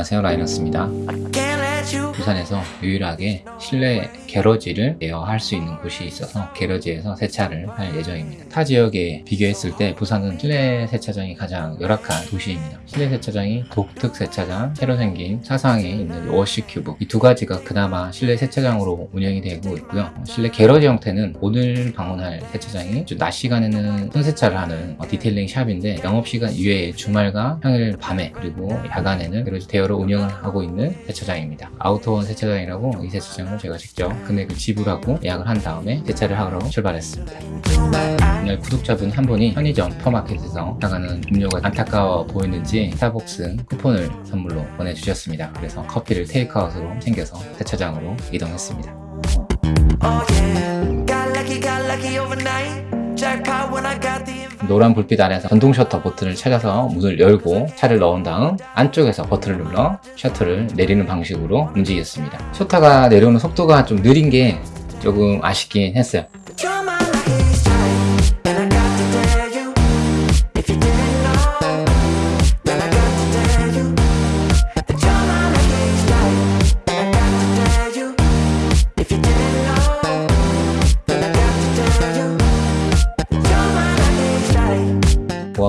안녕하세요. 라이너스입니다 부산에서 유일하게 실내 garage를 대여할 수 있는 곳이 있어서 garage에서 세차를 할 예정입니다. 타 지역에 비교했을 때 부산은 실내 세차장이 가장 열악한 도시입니다. 실내 세차장이 독특 세차장, 새로 생긴 사상에 있는 워시큐브. 이 두 가지가 그나마 실내 세차장으로 운영이 되고 있고요. 실내 garage 형태는 오늘 방문할 세차장이 낮 시간에는 손세차를 하는 detailing shop인데 영업시간 이외에 주말과 평일 밤에 그리고 야간에는 garage 대여로 운영을 하고 있는 세차장입니다. 아우터 원 세차장이라고 이 세차장을 제가 직접 금액을 지불하고 예약을 한 다음에 세차를 하러 출발했습니다. 오늘 구독자분 한 분이 편의점 퍼마켓에서 나가는 음료가 안타까워 보이는지 스타벅스 쿠폰을 선물로 보내주셨습니다. 그래서 커피를 테이크아웃으로 챙겨서 세차장으로 이동했습니다 노란 불빛 아래서 전동 셔터 버튼을 찾아서 문을 열고 차를 넣은 다음 안쪽에서 버튼을 눌러 셔터를 내리는 방식으로 움직였습니다. 셔터가 내려오는 속도가 좀 느린 게 조금 아쉽긴 했어요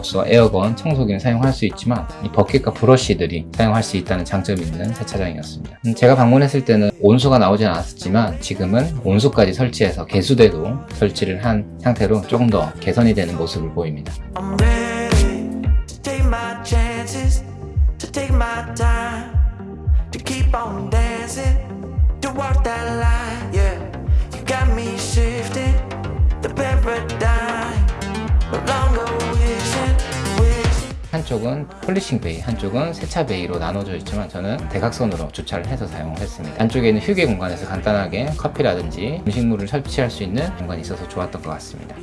고압수와 에어건, 청소기는 사용할 수 있지만 이 버킷과 브러쉬들이 사용할 수 있다는 장점이 있는 세차장이었습니다. 음, 제가 방문했을 때는 온수가 나오진 않았지만 지금은 온수까지 설치해서 개수대도 설치를 한 상태로 조금 더 개선이 되는 모습을 보입니다 한쪽은 polishing bay, 한쪽은 세차 bay로 나눠져 있지만 저는 대각선으로 주차를 해서 사용했습니다. 안쪽에는 휴게 공간에서 간단하게 커피라든지 음식물을 섭취할 수 있는 공간이 있어서 좋았던 것 같습니다.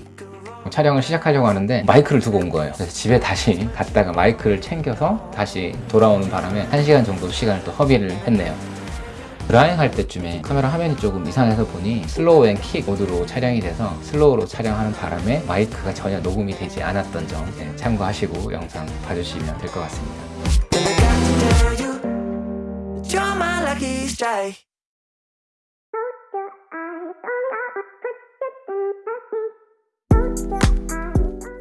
촬영을 시작하려고 하는데 마이크를 두고 온 거예요 그래서 집에 다시 갔다가 마이크를 챙겨서 다시 돌아오는 바람에 1시간 정도 시간을 또 허비를 했네요 drying 할 때쯤에 카메라 화면이 조금 이상해서 보니 slow and quick 모드로 촬영이 돼서 slow로 촬영하는 바람에 마이크가 전혀 녹음이 되지 않았던 점 네, 참고하시고 영상 봐주시면 될 것 같습니다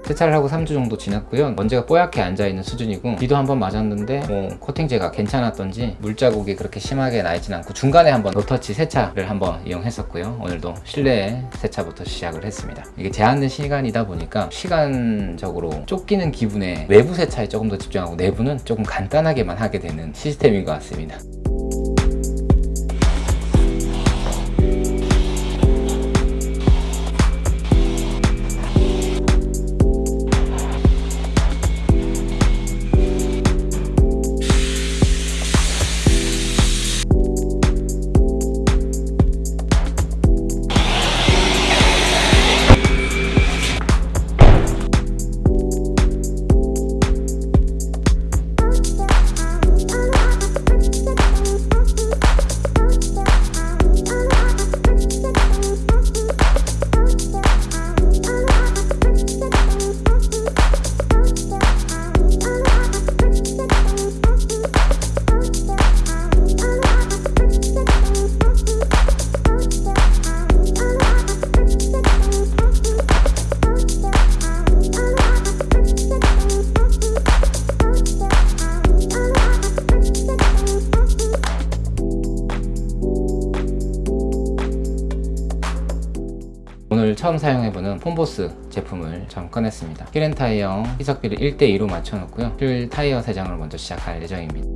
세차를 하고 3주 정도 지났고요. 먼지가 뽀얗게 앉아있는 수준이고 비도 한번 맞았는데 뭐 코팅제가 괜찮았던지 물자국이 그렇게 심하게 나있진 않고 중간에 한번 노터치 세차를 한번 이용했었고요. 오늘도 실내 세차부터 시작을 했습니다. 이게 제한된 시간이다 보니까 시간적으로 쫓기는 기분에 외부 세차에 조금 더 집중하고 내부는 조금 간단하게만 하게 되는 시스템인 것 같습니다 폼보스 제품을 처음 꺼냈습니다. wheel and tire 희석비를 1대2로 맞춰놓고요. 휠 타이어 세정을 먼저 시작할 예정입니다.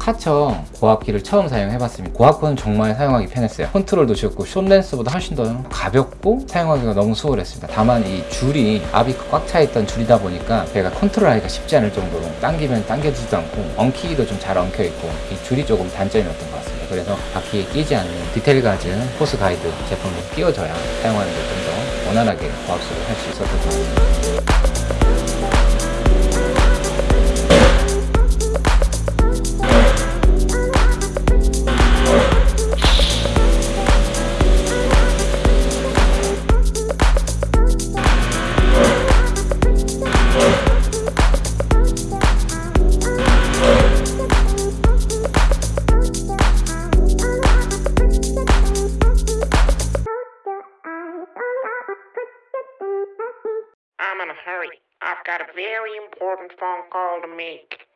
카처 고압기를 처음 사용해봤습니다. 고압기는 정말 사용하기 편했어요. 컨트롤도 쉽고 short lance보다 훨씬 더 가볍고 사용하기가 너무 수월했습니다. 다만 이 줄이 압이 꽉 차있던 줄이다 보니까 제가 컨트롤하기가 쉽지 않을 정도로 당기면 당겨지지도 않고 엉키기도 좀 잘 엉켜있고 이 줄이 조금 단점이었던 것 같습니다 그래서 바퀴에 끼지 않는 디테일 가드 호스 가이드 제품을 끼워줘야 사용하는 데 좀 더 원활하게 고압수를 할 수 있었던 것 같습니다 important phone call to make.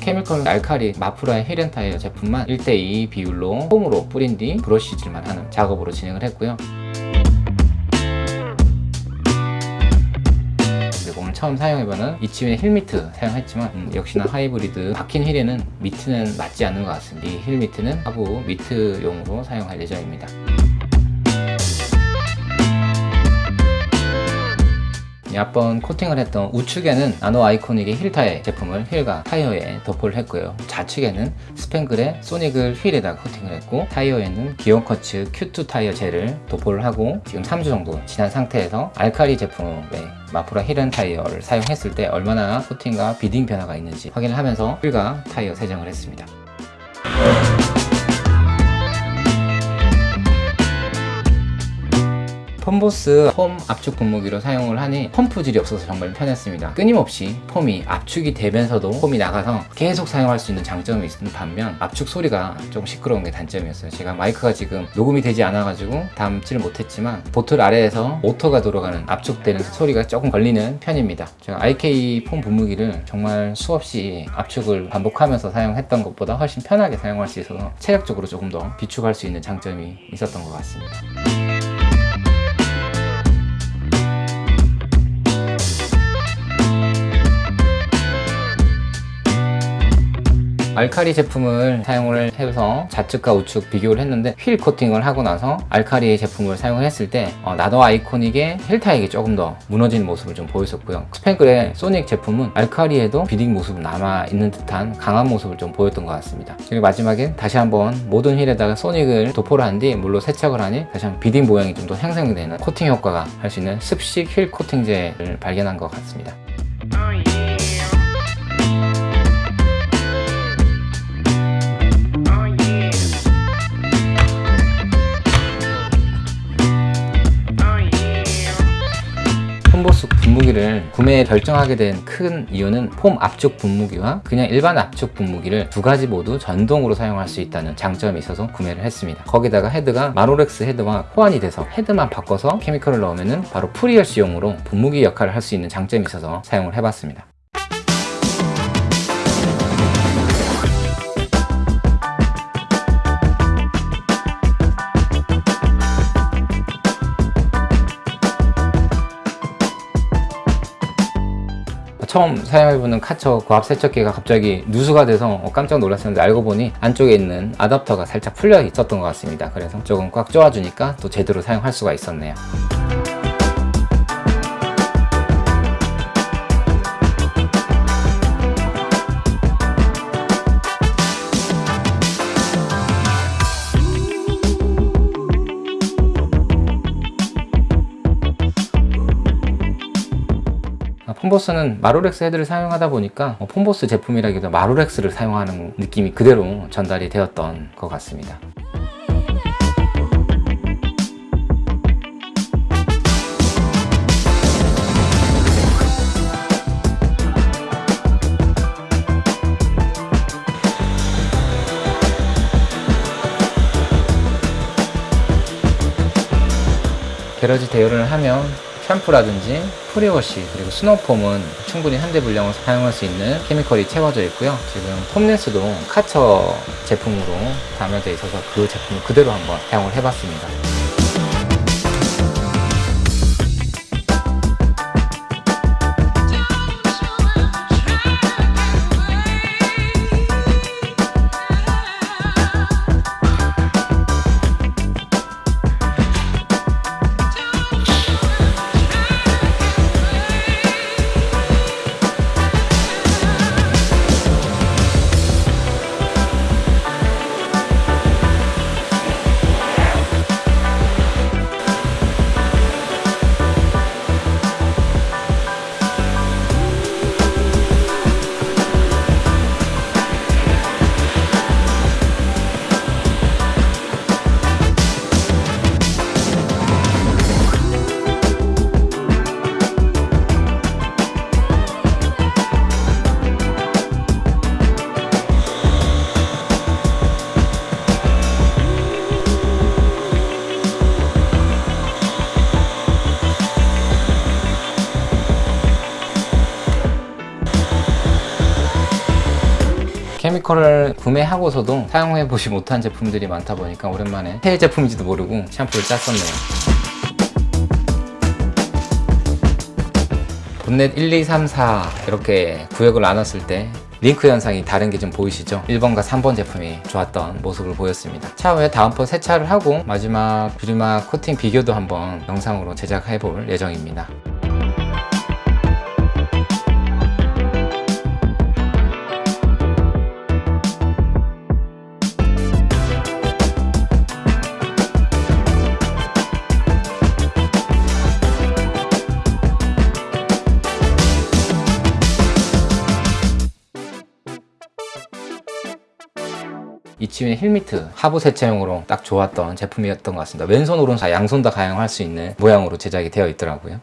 chemical 알카리 마프라의 wheel and tire 제품만 1대2 비율로 foam으로 뿌린 뒤 브러쉬질만 하는 작업으로 진행을 했고요. 오늘 처음 사용해보는 이치윈의 힐 미트 사용했지만 음, 역시나 하이브리드 박힌 휠에는 mitt는 맞지 않는 것 같습니다. 이 휠 mitt는 하부 mitt용으로 사용할 예정입니다. 앞번 코팅을 했던 우측에는 나노 아이코닉의 힐타의 제품을 휠과 타이어에 도포를 했고요. 좌측에는 스팽글의 소닉을 휠에다가 코팅을 했고 타이어에는 기온 쿼츠 Q2 타이어 젤을 도포를 하고 지금 3주 정도 지난 상태에서 알카리 제품의 마프라 wheel and tire를 사용했을 때 얼마나 코팅과 beading 변화가 있는지 확인을 하면서 휠과 타이어 세정을 했습니다 펌보스 폼 압축 분무기로 사용을 하니 펌프질이 없어서 정말 편했습니다. 끊임없이 폼이 압축이 되면서도 폼이 나가서 계속 사용할 수 있는 장점이 있는 반면 압축 소리가 좀 시끄러운 게 단점이었어요. 제가 마이크가 지금 녹음이 되지 않아 가지고 담지를 못했지만 보틀 아래에서 모터가 돌아가는 압축되는 소리가 조금 걸리는 편입니다. 제가 IK 폼 분무기를 정말 수없이 압축을 반복하면서 사용했던 것보다 훨씬 편하게 사용할 수 있어서 체력적으로 조금 더 비축할 수 있는 장점이 있었던 것 같습니다 알카리 제품을 사용을 해서 좌측과 우측 비교를 했는데 휠 코팅을 하고 나서 알카리 제품을 사용을 했을 때 어, 나노 아이코닉의 힐타액이 조금 더 무너진 모습을 좀 보였었고요. 스팽글의 소닉 제품은 알카리에도 beading 모습이 남아있는 듯한 강한 모습을 좀 보였던 것 같습니다. 그리고 마지막엔 다시 한번 모든 휠에다가 소닉을 도포를 한 뒤 물로 세척을 하니 다시 한번 beading 모양이 좀더 생성되는 코팅 효과가 할 수 있는 습식 휠 코팅제를 발견한 것 같습니다 폼보스 분무기를 구매에 결정하게 된 큰 이유는 foam 압축 분무기와 그냥 일반 압축 분무기를 두 가지 모두 전동으로 사용할 수 있다는 장점이 있어서 구매를 했습니다. 거기다가 헤드가 마로렉스 헤드와 호환이 돼서 헤드만 바꿔서 chemical을 넣으면 바로 pre-wash용으로 분무기 역할을 할 수 있는 장점이 있어서 사용을 해봤습니다 처음 사용해보는 카처 고압 세척기가 갑자기 누수가 돼서 어, 깜짝 놀랐었는데 알고 보니 안쪽에 있는 아답터가 살짝 풀려 있었던 것 같습니다. 그래서 조금 꽉 조아주니까 또 제대로 사용할 수가 있었네요 폼보스는 마로렉스 헤드를 사용하다 보니까 어, 폼보스 제품이라기보다 마로렉스를 사용하는 느낌이 그대로 전달이 되었던 것 같습니다. garage 대여를 하면 샴푸라든지 pre-wash 그리고 snow foam은 충분히 한 대 분량을 사용할 수 있는 chemical이 채워져 있고요. 지금 foam lance도 카처 제품으로 담여져 있어서 그 제품을 그대로 한번 사용을 해봤습니다 스티커를 구매하고서도 사용해보지 못한 제품들이 많다 보니까 오랜만에 새 제품인지도 모르고 샴푸를 짰었네요. 본넷 1, 2, 3, 4 이렇게 구역을 나눴을 때 링크 현상이 다른 게 좀 보이시죠? 1번과 3번 제품이 좋았던 모습을 보였습니다. 차후에 다음번 세차를 하고 마지막 유리막 코팅 비교도 한번 영상으로 제작해 볼 예정입니다. 이치윈 힐미트 하부 세차용으로 딱 좋았던 제품이었던 것 같습니다. 왼손 오른손 양손 다 가용할 수 있는 모양으로 제작이 되어 있더라고요.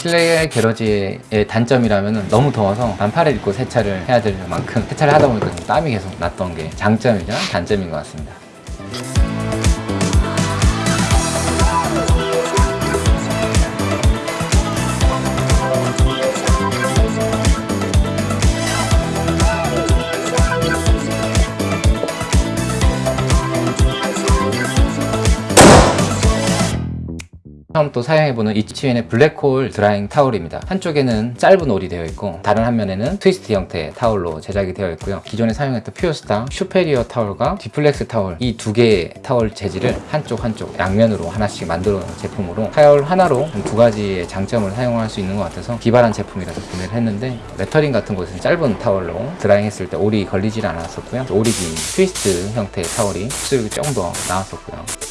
실내 게러지의 단점이라면 너무 더워서 반팔을 입고 세차를 해야 될 만큼 세차를 하다 보니까 좀 땀이 계속 났던 게 장점이자 단점인 것 같습니다. 처음 또 사용해보는 이치윈의 블랙홀 drying 타올입니다. 한쪽에는 짧은 올이 되어 있고 다른 한 면에는 트위스트 형태의 타올로 제작이 되어 있고요. 기존에 사용했던 퓨어스타 슈페리어 타올과 디플렉스 타올 이 두 개의 타올 재질을 한쪽 한쪽 양면으로 하나씩 만들어 놓은 제품으로 타올 하나로 두 가지의 장점을 사용할 수 있는 것 같아서 기발한 제품이라서 구매를 했는데 레터링 같은 곳은 짧은 타올로 drying 했을 때 올이 걸리질 않았었고요. 올이 긴 트위스트 형태의 타올이 흡수력이 조금 더 나았었고요.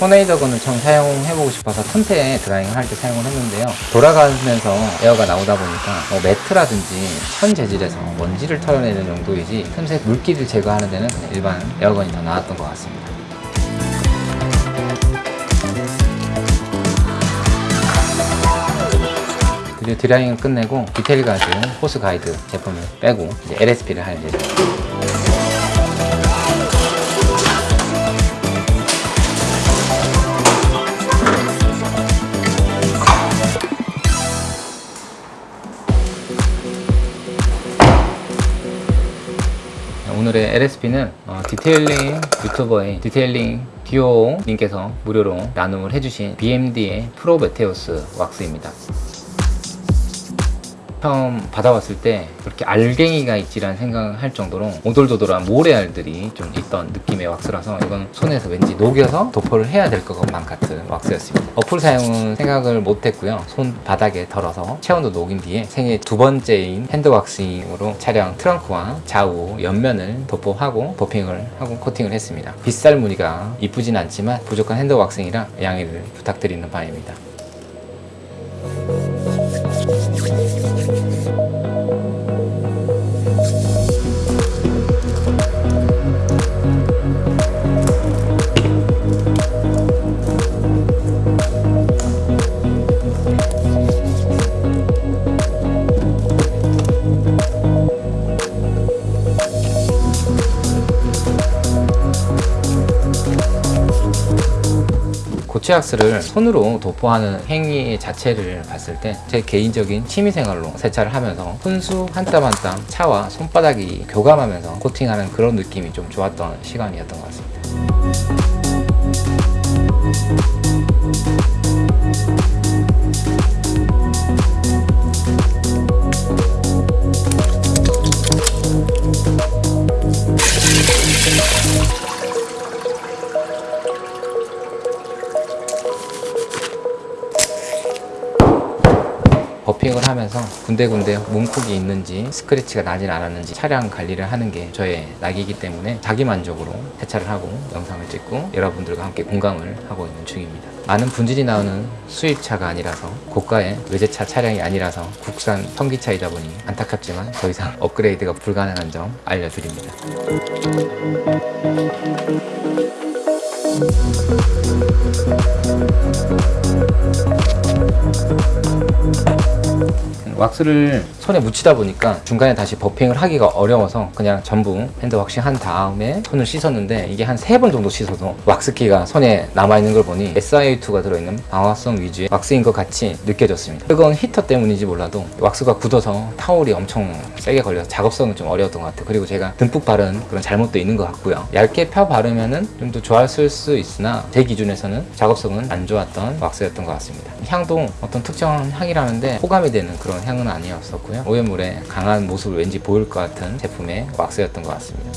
tornado gun을 처음 사용해보고 싶어서 틈새 drying을 할 때 사용을 했는데요. 돌아가면서 에어가 나오다 보니까 뭐 매트라든지 천 재질에서 먼지를 털어내는 정도이지 틈새 물기를 제거하는 데는 그냥 일반 air gun이 더 나았던 것 같습니다. 드디어 drying을 끝내고 디테일 가드 호스 가이드 제품을 빼고 LSP를 할 예정입니다 오늘의 LSP는 어, detailing 유튜버의 Detailing Duo 님께서 무료로 나눔을 해주신 BMD의 프로메테우스 왁스입니다. 처음 받아봤을 때 그렇게 알갱이가 있지라는 생각을 할 정도로 오돌도돌한 모래알들이 좀 있던 느낌의 왁스라서 이건 손에서 왠지 녹여서 도포를 해야 될 것만 같은 왁스였습니다. 어플 사용은 생각을 못했고요. 손 바닥에 덜어서 체온으로 녹인 뒤에 생애 두 번째인 hand waxing으로 차량 트렁크와 좌우 옆면을 도포하고 buffing을 하고 코팅을 했습니다. 빗살 무늬가 이쁘진 않지만 부족한 hand waxing이라 양해를 부탁드리는 바입니다. 고체왁스를 손으로 도포하는 행위 자체를 봤을 때 제 개인적인 취미생활로 세차를 하면서 손수 한 땀 한 땀 차와 손바닥이 교감하면서 코팅하는 그런 느낌이 좀 좋았던 시간이었던 것 같습니다. 버핑을 하면서 군데군데 몸콕이 있는지 스크래치가 나질 않았는지 차량 관리를 하는 게 저의 낙이기 때문에 자기만족으로 세차를 하고 영상을 찍고 여러분들과 함께 공감을 하고 있는 중입니다. 많은 분질이 나오는 수입차가 아니라서 고가의 외제차 차량이 아니라서 국산 성기차이다 보니 안타깝지만 더 이상 업그레이드가 불가능한 점 알려드립니다. 왁스를 손에 묻히다 보니까 중간에 다시 buffing을 하기가 어려워서 그냥 전부 hand waxing 한 다음에 손을 씻었는데 이게 한 세 번 정도 씻어도 왁스끼가 손에 남아있는 걸 보니 SiO2가 들어있는 방오성 위주의 왁스인 것 같이 느껴졌습니다. 뜨거운 히터 때문인지 몰라도 왁스가 굳어서 타올이 엄청 세게 걸려서 작업성은 좀 어려웠던 것 같아요. 그리고 제가 듬뿍 바른 그런 잘못도 있는 것 같고요. 얇게 펴 바르면 은 좀 더 좋았을 수 있으나 제 기준에서는 작업성은 안 좋았던 왁스였던 것 같습니다. 향도 어떤 특정한 향이라는데 호감이 되는 그런 향은 아니었었고요. 오염물에 강한 모습을 왠지 보일 것 같은 제품의 왁스였던 것 같습니다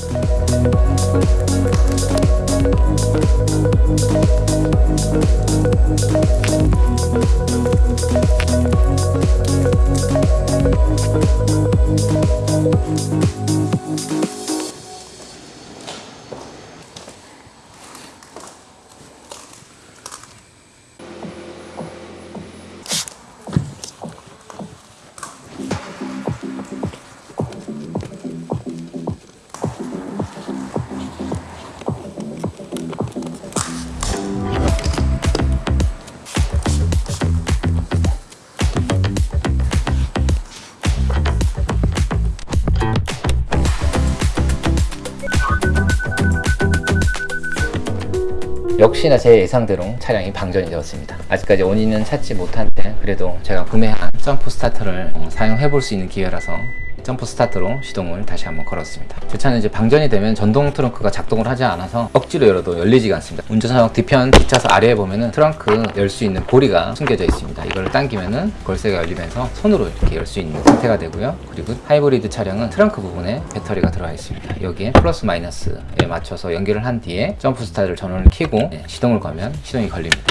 역시나 제 예상대로 차량이 방전이 되었습니다. 아직까지 원인은 찾지 못한데 그래도 제가 구매한 jump starter를 어, 사용해 볼 수 있는 기회라서 jump start로 시동을 다시 한번 걸었습니다. 제 차는 이제 방전이 되면 전동 트렁크가 작동을 하지 않아서 억지로 열어도 열리지가 않습니다. 운전석 뒤편 뒷좌석 아래에 보면은 트렁크 열 수 있는 고리가 숨겨져 있습니다. 이걸 당기면은 걸쇠가 열리면서 손으로 이렇게 열 수 있는 상태가 되고요. 그리고 하이브리드 차량은 트렁크 부분에 배터리가 들어가 있습니다. 여기에 플러스 마이너스에 맞춰서 연결을 한 뒤에 jump start를 전원을 켜고 네, 시동을 걸면 시동이 걸립니다.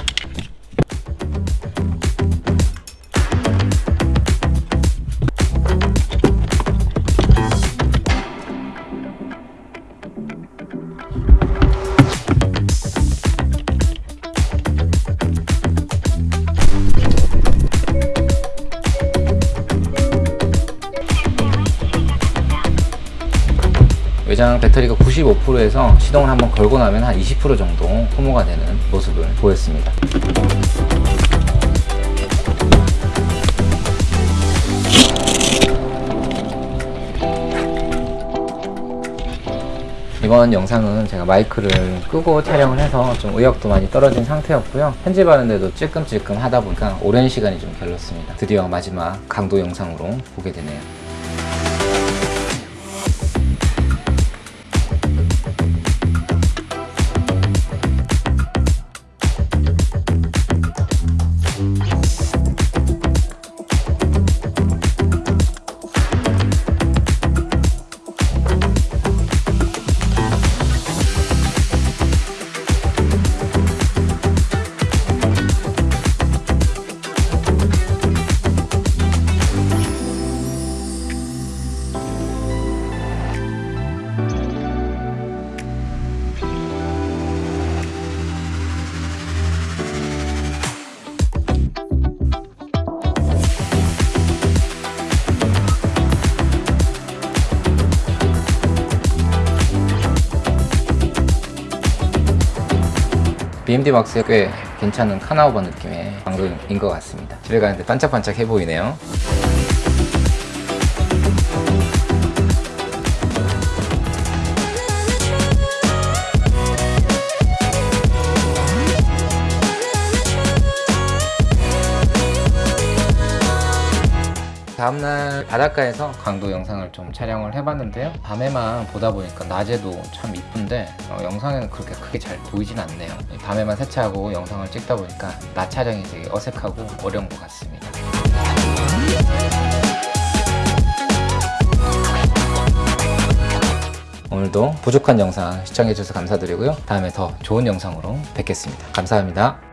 외장 배터리가 95%에서 시동을 한번 걸고 나면 한 20% 정도 소모가 되는 모습을 보였습니다. 이번 영상은 제가 마이크를 끄고 촬영을 해서 좀 의욕도 많이 떨어진 상태였고요. 편집하는데도 찔끔찔끔 하다 보니까 오랜 시간이 좀 걸렸습니다. 드디어 마지막 강도 영상으로 보게 되네요 BMD 막스가 꽤 괜찮은 카나우버 느낌의 방금인 것 같습니다. 집에 가는데 반짝반짝 해 보이네요 다음날 바닷가에서 강도 영상을 좀 촬영을 해봤는데요. 밤에만 보다 보니까 낮에도 참 이쁜데 어, 영상에는 그렇게 크게 잘 보이진 않네요. 밤에만 세차하고 영상을 찍다 보니까 낮 촬영이 되게 어색하고 어려운 것 같습니다. 오늘도 부족한 영상 시청해주셔서 감사드리고요. 다음에 더 좋은 영상으로 뵙겠습니다. 감사합니다